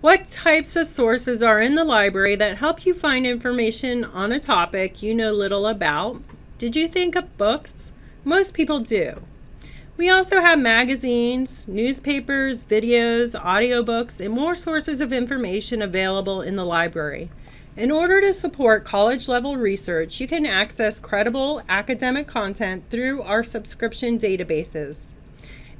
What types of sources are in the library that help you find information on a topic you know little about? Did you think of books? Most people do. We also have magazines, newspapers, videos, audiobooks, and more sources of information available in the library. In order to support college-level research, you can access credible academic content through our subscription databases.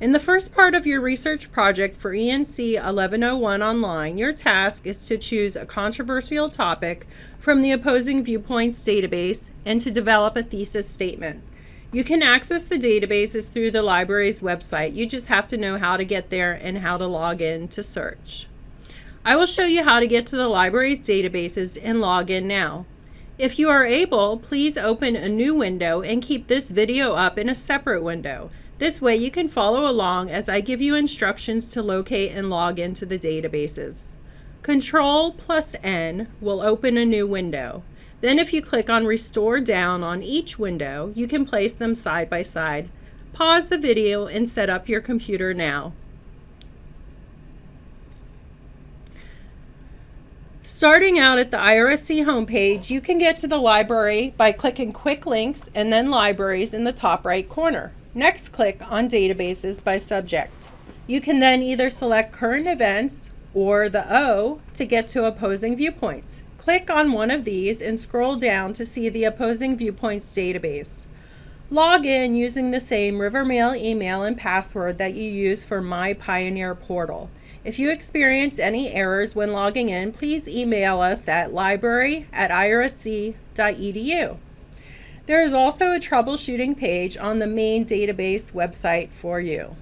In the first part of your research project for ENC 1101 online, your task is to choose a controversial topic from the Opposing Viewpoints database and to develop a thesis statement. You can access the databases through the library's website. You just have to know how to get there and how to log in to search. I will show you how to get to the library's databases and log in now. If you are able, please open a new window and keep this video up in a separate window. This way you can follow along as I give you instructions to locate and log into the databases. Control plus N will open a new window. Then if you click on Restore Down on each window, you can place them side by side. Pause the video and set up your computer now. Starting out at the IRSC homepage, you can get to the library by clicking Quick Links and then Libraries in the top right corner. Next, click on Databases by Subject. You can then either select Current Events or the O to get to Opposing Viewpoints. Click on one of these and scroll down to see the Opposing Viewpoints database. Log in using the same Rivermail email and password that you use for My Pioneer portal. If you experience any errors when logging in, please email us at library at irsc.edu. There is also a troubleshooting page on the main database website for you.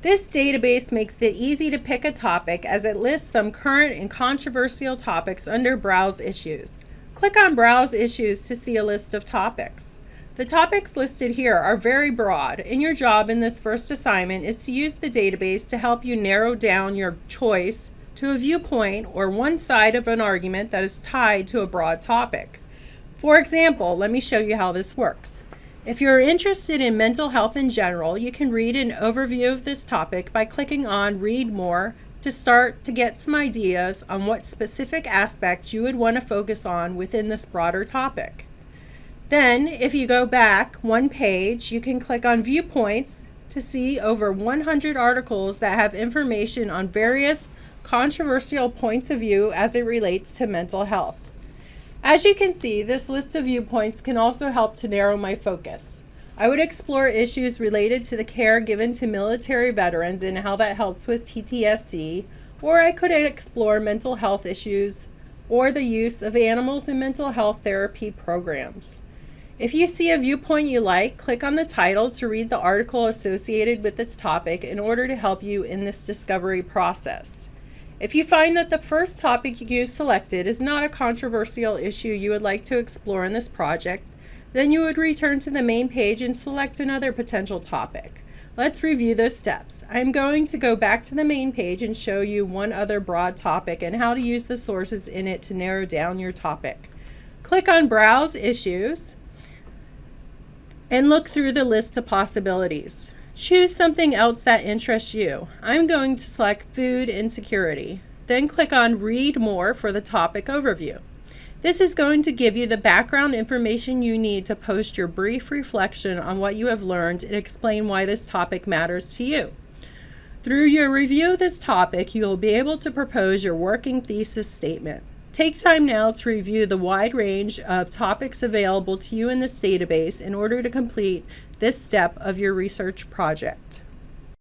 This database makes it easy to pick a topic as it lists some current and controversial topics under Browse Issues. Click on Browse Issues to see a list of topics. The topics listed here are very broad, and your job in this first assignment is to use the database to help you narrow down your choice to a viewpoint or one side of an argument that is tied to a broad topic. For example, let me show you how this works. If you're interested in mental health in general, you can read an overview of this topic by clicking on Read More to start to get some ideas on what specific aspects you would want to focus on within this broader topic. Then, if you go back one page, you can click on Viewpoints to see over 100 articles that have information on various controversial points of view as it relates to mental health. As you can see, this list of viewpoints can also help to narrow my focus. I would explore issues related to the care given to military veterans and how that helps with PTSD, or I could explore mental health issues or the use of animals in mental health therapy programs. If you see a viewpoint you like, click on the title to read the article associated with this topic in order to help you in this discovery process. If you find that the first topic you selected is not a controversial issue you would like to explore in this project, then you would return to the main page and select another potential topic. Let's review those steps. I'm going to go back to the main page and show you one other broad topic and how to use the sources in it to narrow down your topic. Click on Browse Issues and look through the list of possibilities. Choose something else that interests you. I'm going to select food insecurity. Then click on read more for the topic overview. This is going to give you the background information you need to post your brief reflection on what you have learned and explain why this topic matters to you. Through your review of this topic, you will be able to propose your working thesis statement. Take time now to review the wide range of topics available to you in this database in order to complete this step of your research project.